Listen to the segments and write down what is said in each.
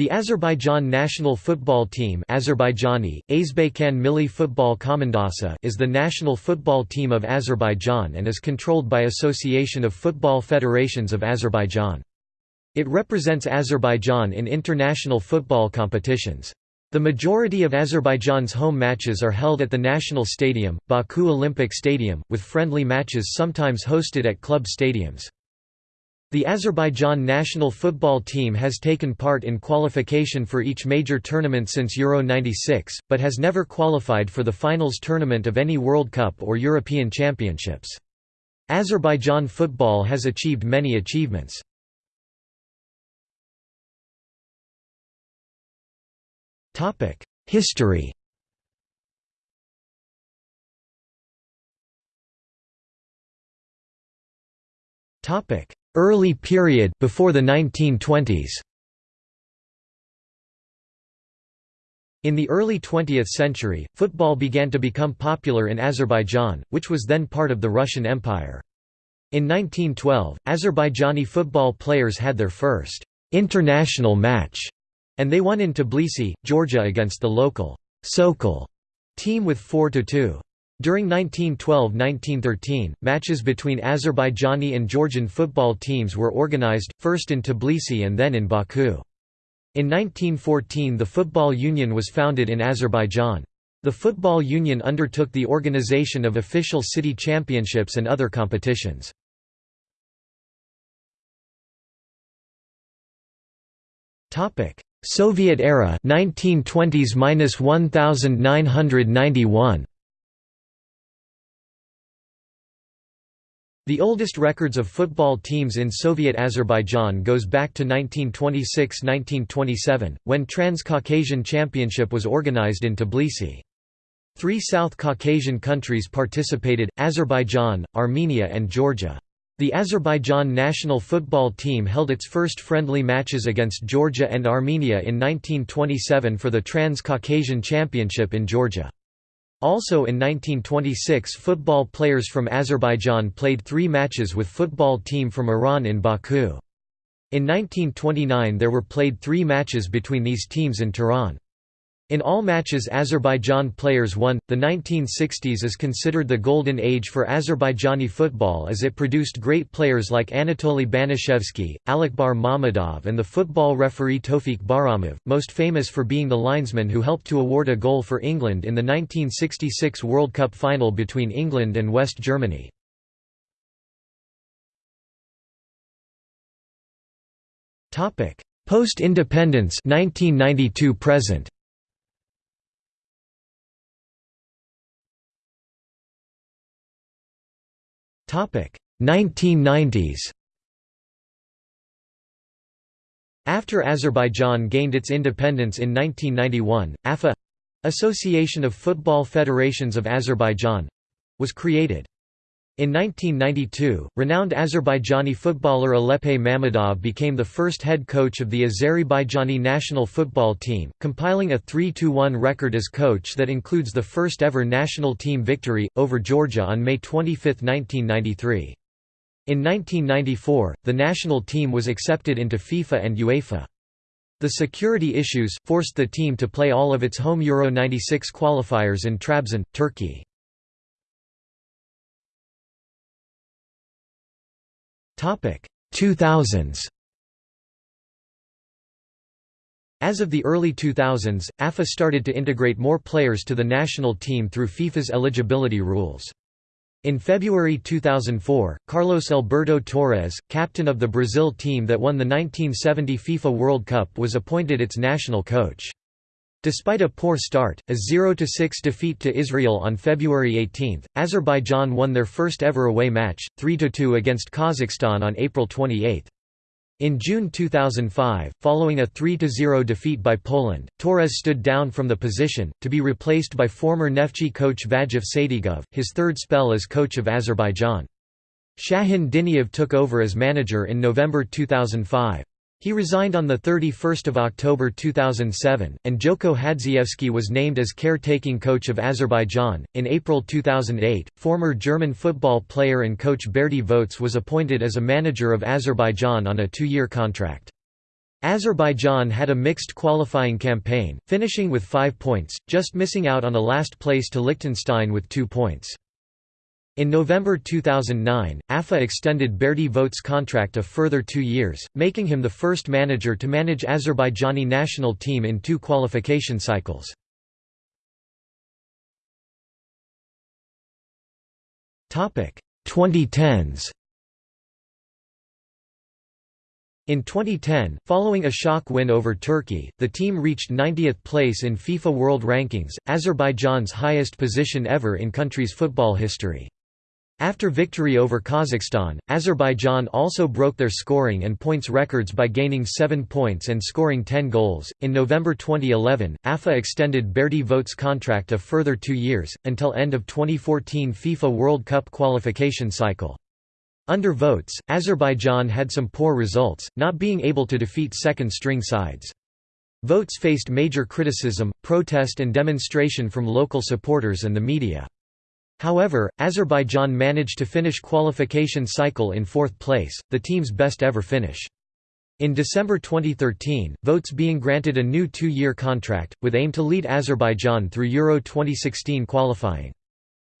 The Azerbaijan national football team Azerbaijani, Milli is the national football team of Azerbaijan and is controlled by Association of Football Federations of Azerbaijan. It represents Azerbaijan in international football competitions. The majority of Azerbaijan's home matches are held at the national stadium, Baku Olympic Stadium, with friendly matches sometimes hosted at club stadiums. The Azerbaijan national football team has taken part in qualification for each major tournament since Euro 96, but has never qualified for the finals tournament of any World Cup or European Championships. Azerbaijan football has achieved many achievements. History Topic Early period before the 1920s. In the early 20th century, football began to become popular in Azerbaijan, which was then part of the Russian Empire. In 1912, Azerbaijani football players had their first international match, and they won in Tbilisi, Georgia against the local Sokol team with 4–2. During 1912–1913, matches between Azerbaijani and Georgian football teams were organized, first in Tbilisi and then in Baku. In 1914 the Football Union was founded in Azerbaijan. The Football Union undertook the organization of official city championships and other competitions. Soviet era 1920s-1991 The oldest records of football teams in Soviet Azerbaijan goes back to 1926–1927, when Trans-Caucasian Championship was organized in Tbilisi. Three South Caucasian countries participated, Azerbaijan, Armenia and Georgia. The Azerbaijan national football team held its first friendly matches against Georgia and Armenia in 1927 for the Trans-Caucasian Championship in Georgia. Also in 1926 football players from Azerbaijan played three matches with football team from Iran in Baku. In 1929 there were played three matches between these teams in Tehran. In all matches Azerbaijan players won. The 1960s is considered the golden age for Azerbaijani football as it produced great players like Anatoly Banishevsky, Alakbar Mammadov, and the football referee Tofik Bahramov, most famous for being the linesman who helped to award a goal for England in the 1966 World Cup final between England and West Germany. Post-independence 1992 present 1990s After Azerbaijan gained its independence in 1991, AFA Association of Football Federations of Azerbaijan was created. In 1992, renowned Azerbaijani footballer Alakbar Mammadov became the first head coach of the Azerbaijani national football team, compiling a 3–1 record as coach that includes the first ever national team victory, over Georgia on May 25, 1993. In 1994, the national team was accepted into FIFA and UEFA. The security issues, forced the team to play all of its home Euro 96 qualifiers in Trabzon, Turkey. 2000s As of the early 2000s, AFA started to integrate more players to the national team through FIFA's eligibility rules. In February 2004, Carlos Alberto Torres, captain of the Brazil team that won the 1970 FIFA World Cup was appointed its national coach. Despite a poor start, a 0–6 defeat to Israel on February 18, Azerbaijan won their first ever away match, 3–2 against Kazakhstan on April 28. In June 2005, following a 3–0 defeat by Poland, Torres stood down from the position, to be replaced by former Neftchi coach Vagif Sadigov, his third spell as coach of Azerbaijan. Shahin Diniyev took over as manager in November 2005. He resigned on 31 October 2007, and Gjoko Hadžievski was named as caretaking coach of Azerbaijan. In April 2008, former German football player and coach Berti Vogts was appointed as a manager of Azerbaijan on a two year contract. Azerbaijan had a mixed qualifying campaign, finishing with five points, just missing out on a last place to Liechtenstein with two points. In November 2009, AFA extended Berti Vogts' contract a further two years, making him the first manager to manage Azerbaijani national team in two qualification cycles. Topic 2010s In 2010, following a shock win over Turkey, the team reached 90th place in FIFA World Rankings, Azerbaijan's highest position ever in country's football history. After victory over Kazakhstan, Azerbaijan also broke their scoring and points records by gaining 7 points and scoring 10 goals. In November 2011, AFA extended Berti Vogts' contract a further two years, until end of 2014 FIFA World Cup qualification cycle. Under Vogts, Azerbaijan had some poor results, not being able to defeat second-string sides. Vogts faced major criticism, protest and demonstration from local supporters and the media. However, Azerbaijan managed to finish qualification cycle in fourth place, the team's best ever finish. In December 2013, Vogts being granted a new two-year contract, with aim to lead Azerbaijan through Euro 2016 qualifying.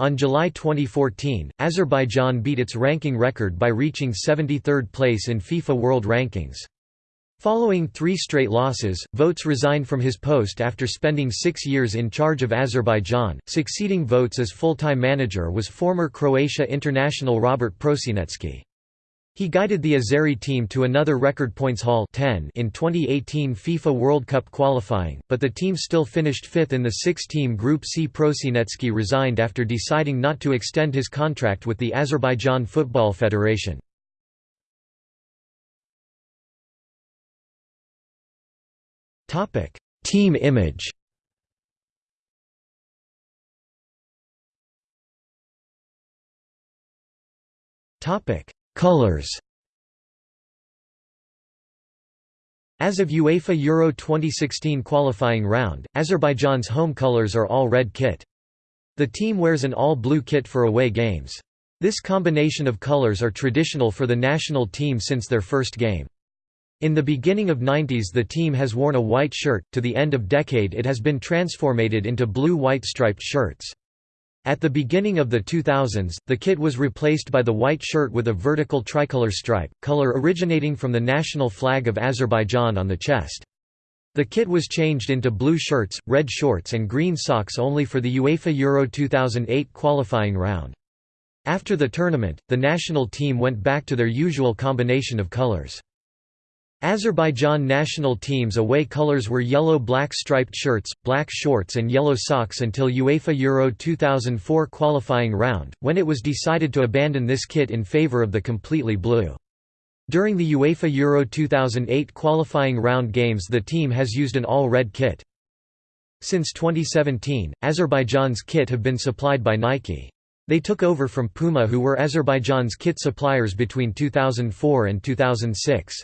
On July 2014, Azerbaijan beat its ranking record by reaching 73rd place in FIFA World Rankings. Following three straight losses, Vogts resigned from his post after spending six years in charge of Azerbaijan. Succeeding Vogts as full-time manager was former Croatia international Robert Prosinecki. He guided the Azeri team to another record points haul 10 in 2018 FIFA World Cup qualifying, but the team still finished fifth in the six-team Group C. Prosinecki resigned after deciding not to extend his contract with the Azerbaijan Football Federation. Team image Topic Colors As of UEFA Euro 2016 qualifying round, Azerbaijan's home colors are all red kit. The team wears an all-blue kit for away games. This combination of colors are traditional for the national team since their first game. In the beginning of 90s the team has worn a white shirt, to the end of decade it has been transformated into blue-white striped shirts. At the beginning of the 2000s, the kit was replaced by the white shirt with a vertical tricolor stripe, color originating from the national flag of Azerbaijan on the chest. The kit was changed into blue shirts, red shorts and green socks only for the UEFA Euro 2008 qualifying round. After the tournament, the national team went back to their usual combination of colors. Azerbaijan national team's away colors were yellow-black striped shirts, black shorts and yellow socks until UEFA Euro 2004 qualifying round, when it was decided to abandon this kit in favour of the completely blue. During the UEFA Euro 2008 qualifying round games the team has used an all-red kit. Since 2017, Azerbaijan's kit have been supplied by Nike. They took over from Puma who were Azerbaijan's kit suppliers between 2004 and 2006.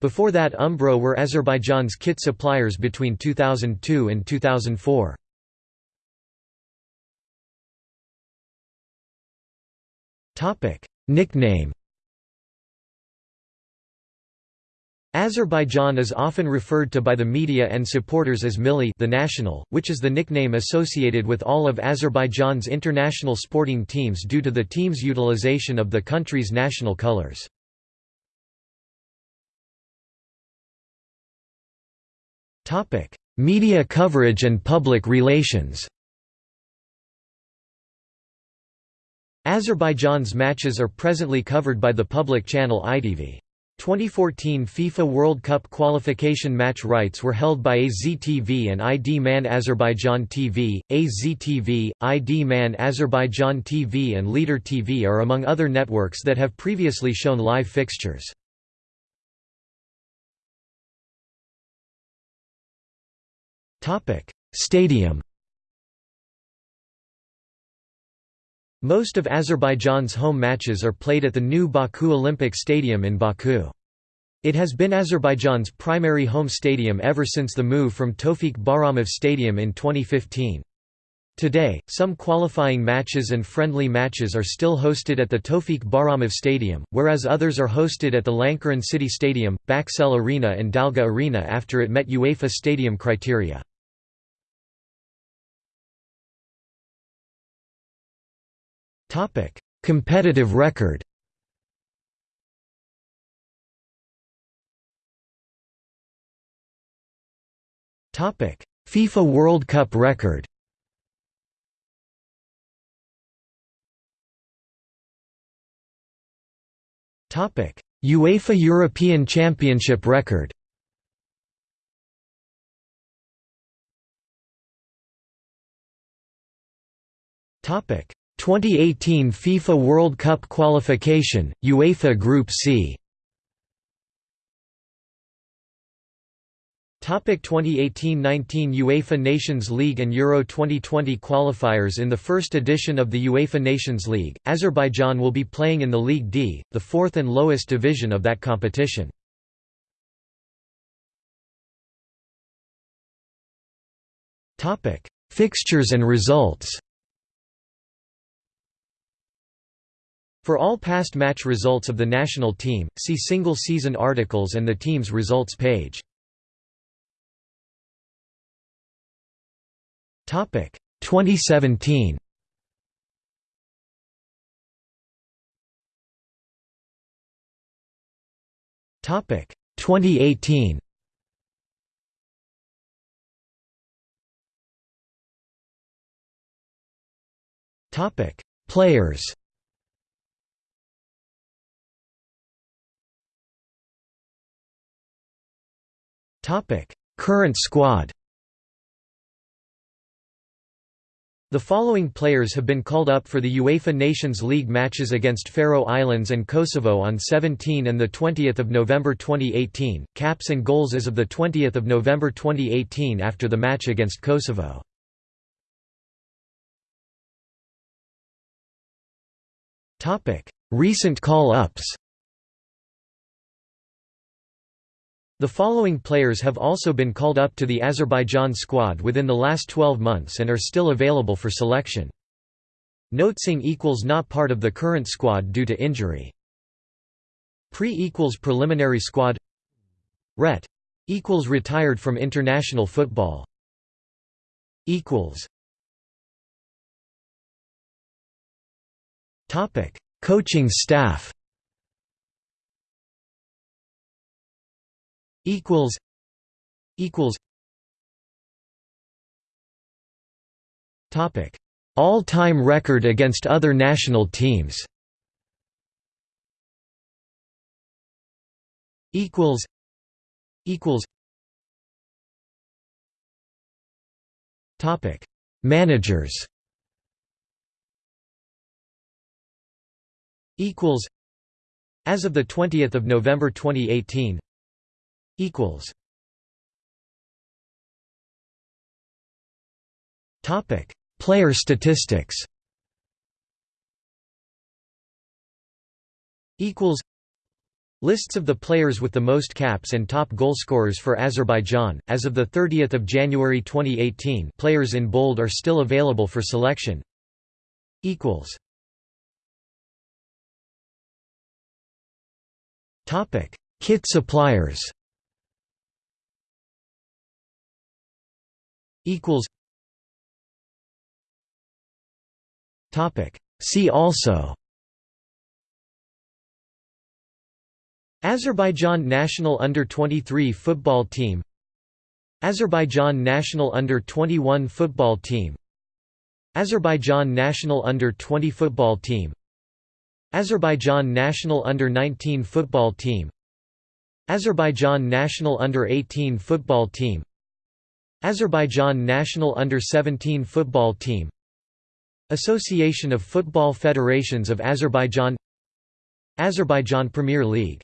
Before that Umbro were Azerbaijan's kit suppliers between 2002 and 2004. Nickname Azerbaijan is often referred to by the media and supporters as Milli the national, which is the nickname associated with all of Azerbaijan's international sporting teams due to the team's utilization of the country's national colors. Media coverage and public relations Azerbaijan's matches are presently covered by the public channel ITV. 2014 FIFA World Cup qualification match rights were held by AZTV and Idman Azerbaijan TV. AZTV, Idman Azerbaijan TV and Leader TV are among other networks that have previously shown live fixtures. Stadium Most of Azerbaijan's home matches are played at the new Baku Olympic Stadium in Baku. It has been Azerbaijan's primary home stadium ever since the move from Tofik Bahramov Stadium in 2015. Today, some qualifying matches and friendly matches are still hosted at the Tofik Bahramov Stadium, whereas others are hosted at the Lankaran City Stadium, Bakcell Arena and Dalga Arena after it met UEFA stadium criteria. Competitive record. Topic: FIFA World Cup record. Topic: UEFA European Championship record. Topic: 2018 FIFA World Cup qualification, UEFA Group C. Topic 2018-19 UEFA Nations League and Euro 2020 qualifiers In the first edition of the UEFA Nations League, Azerbaijan will be playing in the League D, the fourth and lowest division of that competition. Fixtures and results. For all past match results of the national team, see single season articles and the team's results page. Topic 2017. Topic 2018. Topic Players Topic. Current squad. The following players have been called up for the UEFA Nations League matches against Faroe Islands and Kosovo on 17 and 20 November 2018, caps and goals as of 20 November 2018 after the match against Kosovo. Recent call-ups The following players have also been called up to the Azerbaijan squad within the last 12 months and are still available for selection. Notsing equals not part of the current squad due to injury. Pre equals preliminary squad. Ret equals retired from international football. Equals. Topic. Coaching staff equals equals topic all-time record against other national teams. equals equals topic managers. equals as of the 20th of November 2018 equals Topic: Player statistics. Equals Lists of the players with the most caps and top goalscorers for Azerbaijan. As of the 30th of January 2018, players in bold are still available for selection. Equals. Topic: Kit suppliers. Equals topic. See also Azerbaijan national under-23 football team Azerbaijan national under-21 football team Azerbaijan national under-20 football team Azerbaijan national under-19 football team Azerbaijan national under-18 football team Azerbaijan national under-17 football team. Association of Football Federations of Azerbaijan. Azerbaijan Premier League